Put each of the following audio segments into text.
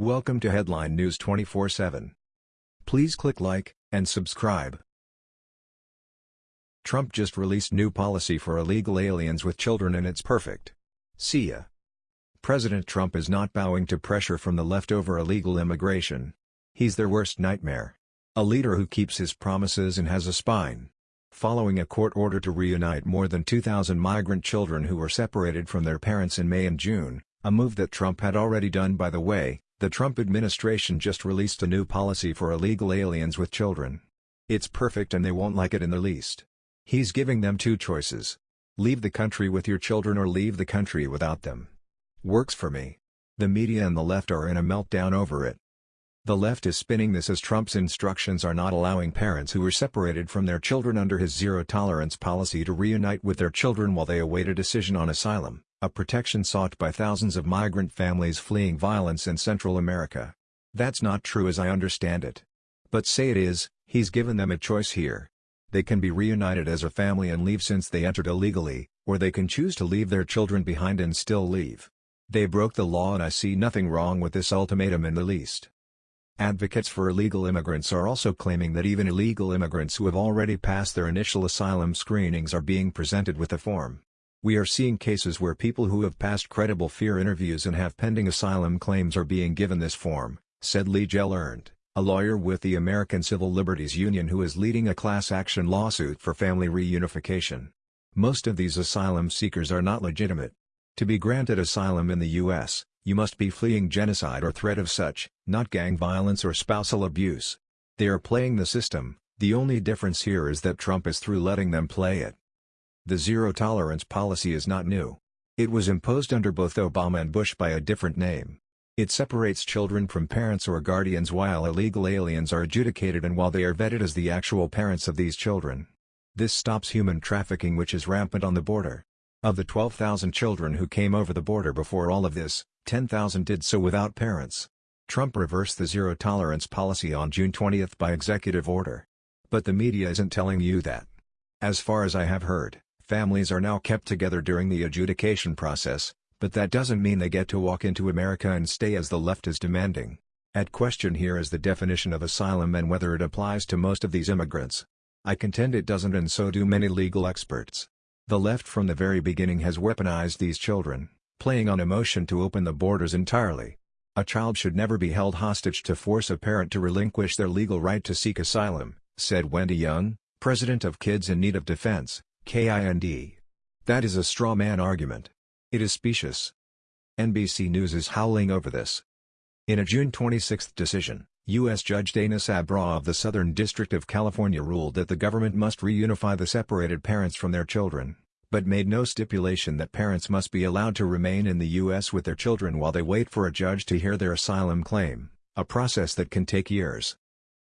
Welcome to Headline News 24/7. Please click like and subscribe. Trump just released new policy for illegal aliens with children and it's perfect. See ya. President Trump is not bowing to pressure from the leftover illegal immigration. He's their worst nightmare. A leader who keeps his promises and has a spine. Following a court order to reunite more than 2,000 migrant children who were separated from their parents in May and June, a move that Trump had already done by the way, the Trump administration just released a new policy for illegal aliens with children. It's perfect and they won't like it in the least. He's giving them two choices. Leave the country with your children or leave the country without them. Works for me. The media and the left are in a meltdown over it. The left is spinning this as Trump's instructions are not allowing parents who were separated from their children under his zero-tolerance policy to reunite with their children while they await a decision on asylum a protection sought by thousands of migrant families fleeing violence in Central America. That's not true as I understand it. But say it is, he's given them a choice here. They can be reunited as a family and leave since they entered illegally, or they can choose to leave their children behind and still leave. They broke the law and I see nothing wrong with this ultimatum in the least. Advocates for illegal immigrants are also claiming that even illegal immigrants who have already passed their initial asylum screenings are being presented with a form. We are seeing cases where people who have passed credible fear interviews and have pending asylum claims are being given this form, said Lee Gelernt, a lawyer with the American Civil Liberties Union who is leading a class action lawsuit for family reunification. Most of these asylum seekers are not legitimate. To be granted asylum in the U.S., you must be fleeing genocide or threat of such, not gang violence or spousal abuse. They are playing the system, the only difference here is that Trump is through letting them play it. The zero-tolerance policy is not new. It was imposed under both Obama and Bush by a different name. It separates children from parents or guardians while illegal aliens are adjudicated and while they are vetted as the actual parents of these children. This stops human trafficking which is rampant on the border. Of the 12,000 children who came over the border before all of this, 10,000 did so without parents. Trump reversed the zero-tolerance policy on June 20 by executive order. But the media isn't telling you that. As far as I have heard, Families are now kept together during the adjudication process, but that doesn't mean they get to walk into America and stay as the left is demanding. At question here is the definition of asylum and whether it applies to most of these immigrants. I contend it doesn't and so do many legal experts. The left from the very beginning has weaponized these children, playing on emotion to open the borders entirely. A child should never be held hostage to force a parent to relinquish their legal right to seek asylum, said Wendy Young, president of Kids in Need of Defense. KIND. That is a straw man argument. It is specious. NBC News is howling over this. In a June 26 decision, U.S. Judge Dana Sabraw of the Southern District of California ruled that the government must reunify the separated parents from their children, but made no stipulation that parents must be allowed to remain in the U.S. with their children while they wait for a judge to hear their asylum claim, a process that can take years.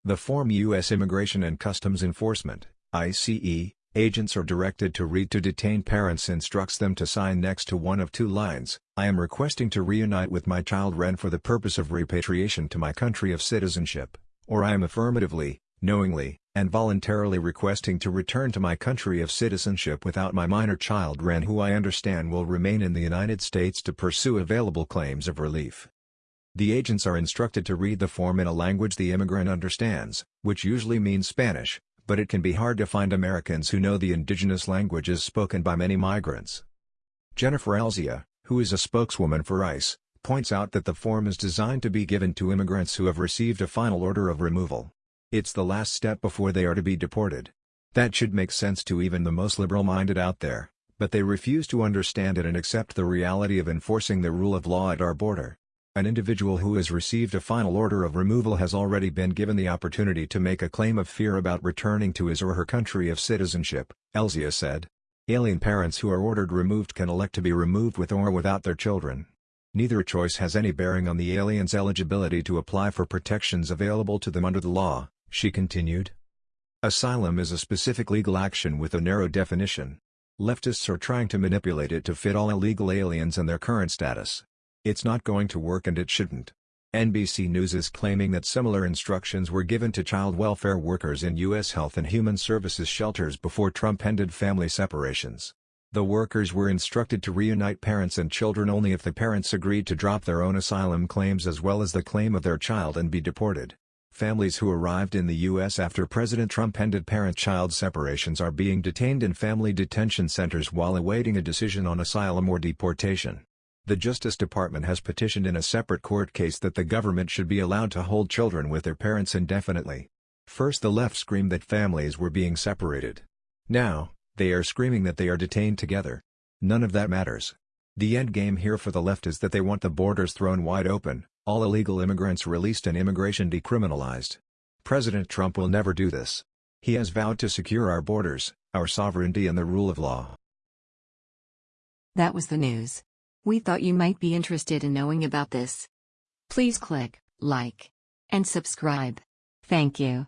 The Form U.S. Immigration and Customs Enforcement, ICE, Agents are directed to read to detained parents instructs them to sign next to one of two lines, I am requesting to reunite with my child Ren for the purpose of repatriation to my country of citizenship, or I am affirmatively, knowingly, and voluntarily requesting to return to my country of citizenship without my minor child Ren who I understand will remain in the United States to pursue available claims of relief. The agents are instructed to read the form in a language the immigrant understands, which usually means Spanish, but it can be hard to find Americans who know the indigenous languages spoken by many migrants. Jennifer Elzea, who is a spokeswoman for ICE, points out that the form is designed to be given to immigrants who have received a final order of removal. It's the last step before they are to be deported. That should make sense to even the most liberal-minded out there, but they refuse to understand it and accept the reality of enforcing the rule of law at our border. An individual who has received a final order of removal has already been given the opportunity to make a claim of fear about returning to his or her country of citizenship, Elzea said. Alien parents who are ordered removed can elect to be removed with or without their children. Neither choice has any bearing on the alien's eligibility to apply for protections available to them under the law, she continued. Asylum is a specific legal action with a narrow definition. Leftists are trying to manipulate it to fit all illegal aliens and their current status. It's not going to work and it shouldn't. NBC News is claiming that similar instructions were given to child welfare workers in U.S. Health and Human Services shelters before Trump ended family separations. The workers were instructed to reunite parents and children only if the parents agreed to drop their own asylum claims as well as the claim of their child and be deported. Families who arrived in the U.S. after President Trump ended parent-child separations are being detained in family detention centers while awaiting a decision on asylum or deportation. The Justice Department has petitioned in a separate court case that the government should be allowed to hold children with their parents indefinitely. First the left screamed that families were being separated. Now, they are screaming that they are detained together. None of that matters. The endgame here for the left is that they want the borders thrown wide open, all illegal immigrants released and immigration decriminalized. President Trump will never do this. He has vowed to secure our borders, our sovereignty and the rule of law. That was the news. We thought you might be interested in knowing about this. Please click like and subscribe. Thank you.